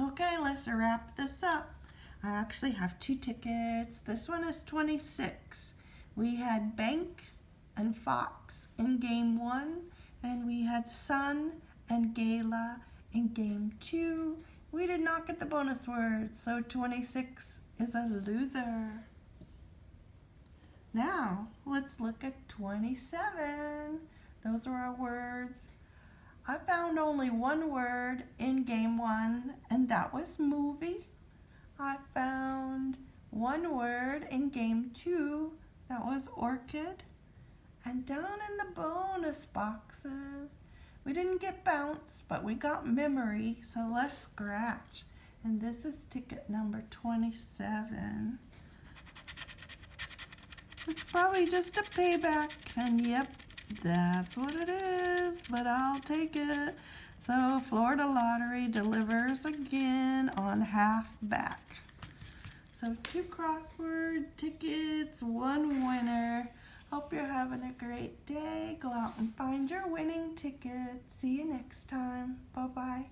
Okay, let's wrap this up. I actually have two tickets. This one is 26. We had Bank and Fox in game one, and we had Sun and Gala in game two. We did not get the bonus words, so 26 is a loser. Now, let's look at 27. Those are our words. I found only one word in game one, and that was movie. I found one word in game two, that was orchid. And down in the bonus boxes, we didn't get bounce, but we got memory, so let's scratch. And this is ticket number 27. It's probably just a payback, and yep, that's what it is, but I'll take it. So Florida Lottery delivers again on half back. So two crossword tickets, one winner. Hope you're having a great day. Go out and find your winning ticket. See you next time. Bye-bye.